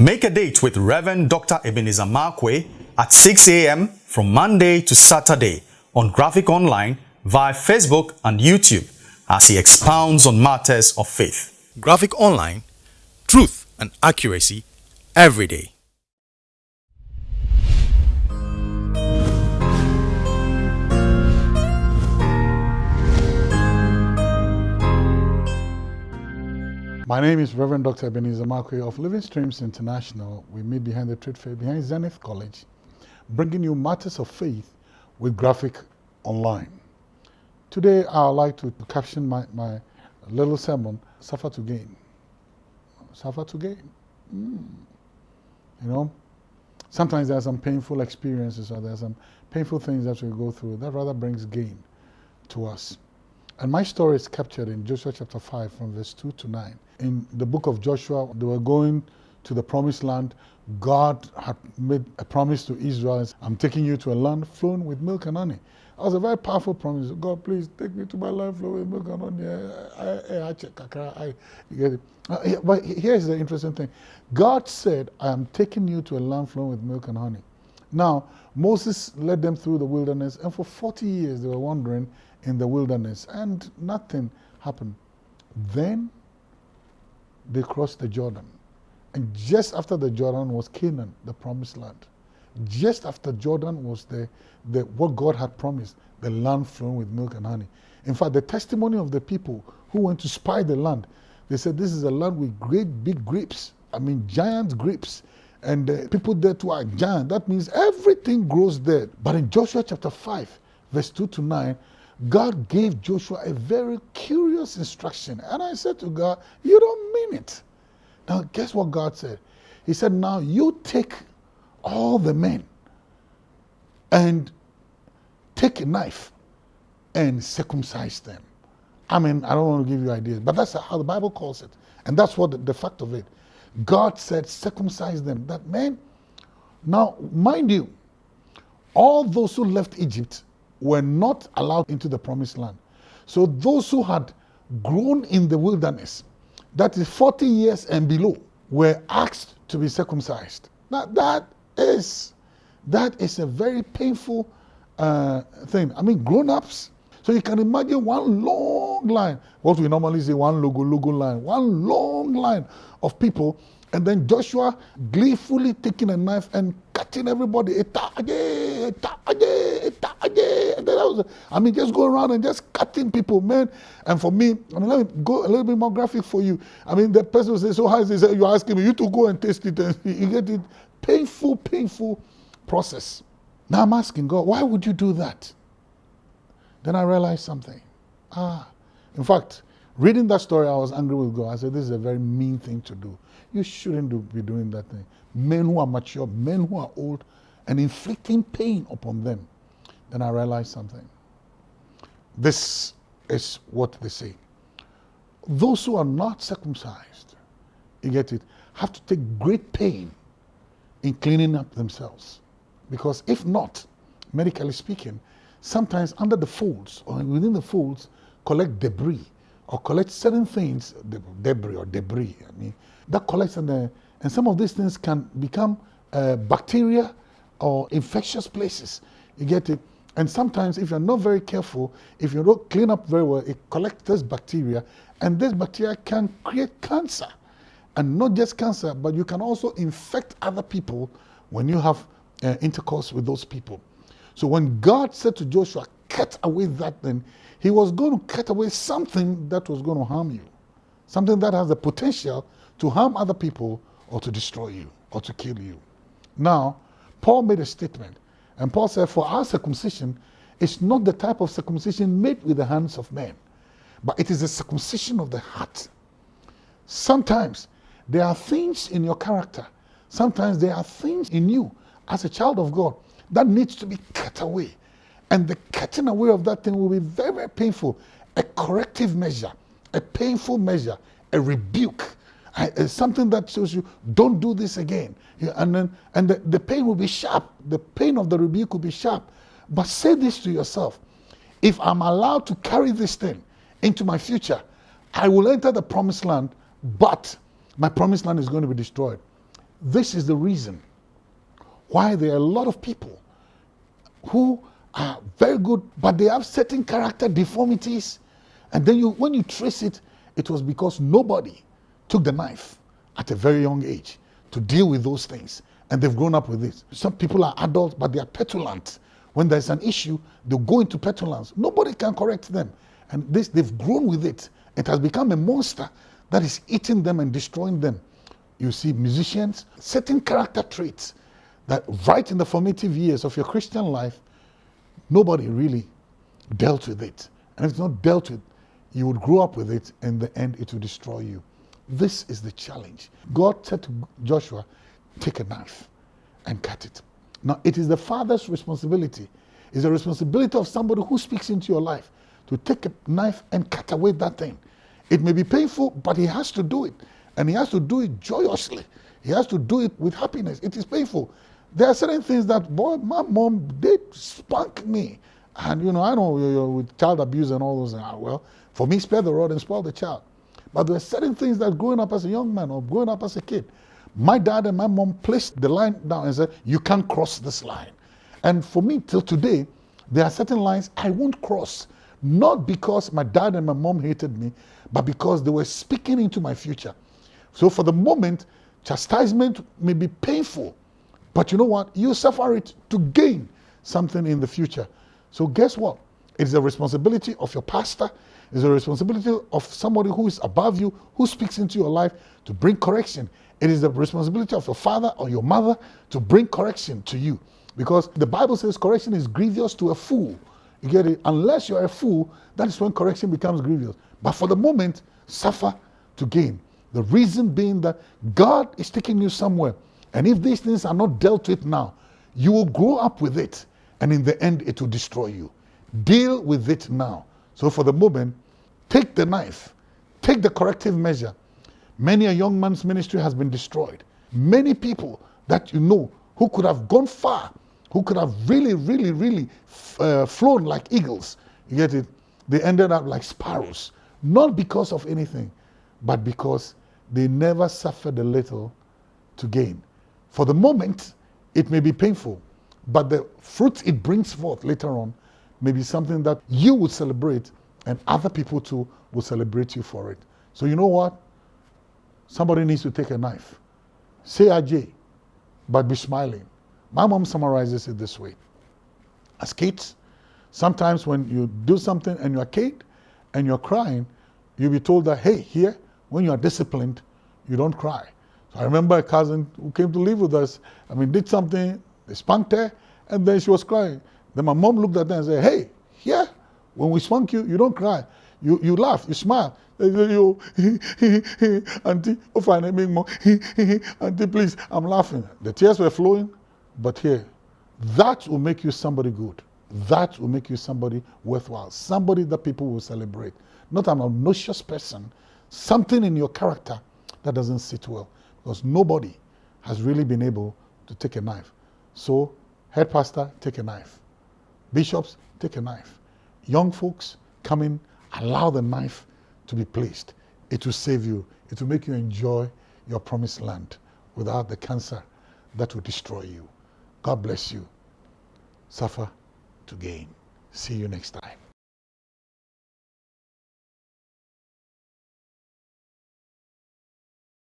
Make a date with Reverend Dr. Ebenezer Markwei at 6 a.m. from Monday to Saturday on Graphic Online via Facebook and YouTube as he expounds on matters of faith. Graphic Online, truth and accuracy every day. My name is Reverend Dr. Ebenezer Markwei of Living Streams International. We meet behind the trade fair behind Zenith College, bringing you matters of faith with graphic online. Today, I would like to caption my, my little sermon, Suffer to Gain. Suffer to gain. Mm. You know, sometimes there are some painful experiences or there are some painful things that we go through that rather brings gain to us. And my story is captured in Joshua chapter 5 from verse 2 to 9. In the book of Joshua, they were going to the promised land. God had made a promise to Israel. I'm taking you to a land flowing with milk and honey. That was a very powerful promise. God, please take me to my land flowing with milk and honey. You get it. Uh, but here's the interesting thing. God said, I am taking you to a land flowing with milk and honey. Now, Moses led them through the wilderness, and for 40 years they were wandering in the wilderness and nothing happened. Then they crossed the Jordan. And just after the Jordan was Canaan, the promised land. Just after Jordan was the, the what God had promised, the land flowing with milk and honey. In fact, the testimony of the people who went to spy the land, they said this is a land with great big grapes. I mean, giant grapes. And the people there too are giant. That means everything grows there. But in Joshua chapter 5, verse 2 to 9, God gave Joshua a very curious instruction. And I said to God, You don't mean it. Now, guess what God said? He said, Now you take all the men and take a knife and circumcise them. I mean, I don't want to give you ideas, but that's how the Bible calls it. And that's what the, the fact of it. God said, circumcise them. That man, now, mind you, all those who left Egypt were not allowed into the promised land. So those who had grown in the wilderness, that is 40 years and below, were asked to be circumcised. Now that is, that is a very painful uh, thing. I mean, grown-ups, so you can imagine one long line, what we normally say one logo, logo line, one long line of people and then Joshua gleefully taking a knife and cutting everybody. I mean, just going around and just cutting people, man. And for me, I mean, let me go a little bit more graphic for you. I mean, the person will say, so how is this? You're asking me, you to go and taste it and you get it. Painful, painful process. Now I'm asking God, why would you do that? Then I realized something. Ah, in fact, reading that story, I was angry with God. I said, this is a very mean thing to do. You shouldn't do, be doing that thing. Men who are mature, men who are old, and inflicting pain upon them. Then I realized something. This is what they say. Those who are not circumcised, you get it, have to take great pain in cleaning up themselves. Because if not, medically speaking, sometimes under the folds or within the folds, collect debris or collect certain things, debris or debris, I mean, that collects and, uh, and some of these things can become uh, bacteria or infectious places. You get it? And sometimes if you're not very careful, if you don't clean up very well, it collects this bacteria and this bacteria can create cancer. And not just cancer, but you can also infect other people when you have uh, intercourse with those people. So when God said to Joshua, cut away that thing, he was going to cut away something that was going to harm you. Something that has the potential to harm other people or to destroy you or to kill you. Now, Paul made a statement, and Paul said, For our circumcision is not the type of circumcision made with the hands of men, but it is the circumcision of the heart. Sometimes there are things in your character, sometimes there are things in you as a child of God that needs to be cut away. And the cutting away of that thing will be very, very painful. A corrective measure, a painful measure, a rebuke, something that shows you, don't do this again. Yeah, and then, and the, the pain will be sharp. The pain of the rebuke will be sharp. But say this to yourself. If I'm allowed to carry this thing into my future, I will enter the promised land, but my promised land is going to be destroyed. This is the reason why there are a lot of people who are very good, but they have certain character deformities. And then you, when you trace it, it was because nobody took the knife at a very young age to deal with those things. And they've grown up with it. Some people are adults, but they are petulant. When there's an issue, they'll go into petulance. Nobody can correct them. And this, they've grown with it. It has become a monster that is eating them and destroying them. You see musicians, certain character traits that right in the formative years of your Christian life, nobody really dealt with it. And if it's not dealt with, you would grow up with it, and in the end, it will destroy you. This is the challenge. God said to Joshua, take a knife and cut it. Now, it is the father's responsibility. It's the responsibility of somebody who speaks into your life to take a knife and cut away that thing. It may be painful, but he has to do it. And he has to do it joyously. He has to do it with happiness. It is painful. There are certain things that, boy, my mom did spank me. And, you know, I know you're with child abuse and all those. Ah, well, for me, spare the rod and spoil the child. But there are certain things that growing up as a young man or growing up as a kid, my dad and my mom placed the line down and said, you can't cross this line. And for me, till today, there are certain lines I won't cross. Not because my dad and my mom hated me, but because they were speaking into my future. So for the moment, chastisement may be painful, but you know what? You suffer it to gain something in the future. So guess what? It's the responsibility of your pastor, it's the responsibility of somebody who is above you, who speaks into your life to bring correction. It is the responsibility of your father or your mother to bring correction to you. Because the Bible says correction is grievous to a fool. You get it? Unless you're a fool, that is when correction becomes grievous. But for the moment, suffer to gain. The reason being that God is taking you somewhere. And if these things are not dealt with now, you will grow up with it. And in the end, it will destroy you. Deal with it now. So for the moment, take the knife, take the corrective measure. Many a young man's ministry has been destroyed. Many people that you know who could have gone far, who could have really, really, really uh, flown like eagles, you get it? They ended up like sparrows. Not because of anything, but because they never suffered a little to gain. For the moment, it may be painful, but the fruit it brings forth later on may be something that you would celebrate and other people too will celebrate you for it. So you know what? Somebody needs to take a knife. Say Ajay, but be smiling. My mom summarizes it this way. As kids, sometimes when you do something and you're a kid and you're crying, you'll be told that, hey, here, when you are disciplined, you don't cry. I remember a cousin who came to live with us. I mean, did something, they spanked her, and then she was crying. Then my mom looked at her and said, hey, here, when we spank you, you don't cry. You, you laugh, you smile. You, auntie, oh fine, I make more. auntie, please, I'm laughing. The tears were flowing, but here, that will make you somebody good. That will make you somebody worthwhile. Somebody that people will celebrate. Not an obnoxious person. Something in your character that doesn't sit well. Because nobody has really been able to take a knife. So, head pastor, take a knife. Bishops, take a knife. Young folks, come in, allow the knife to be placed. It will save you. It will make you enjoy your promised land without the cancer that will destroy you. God bless you. Suffer to gain. See you next time.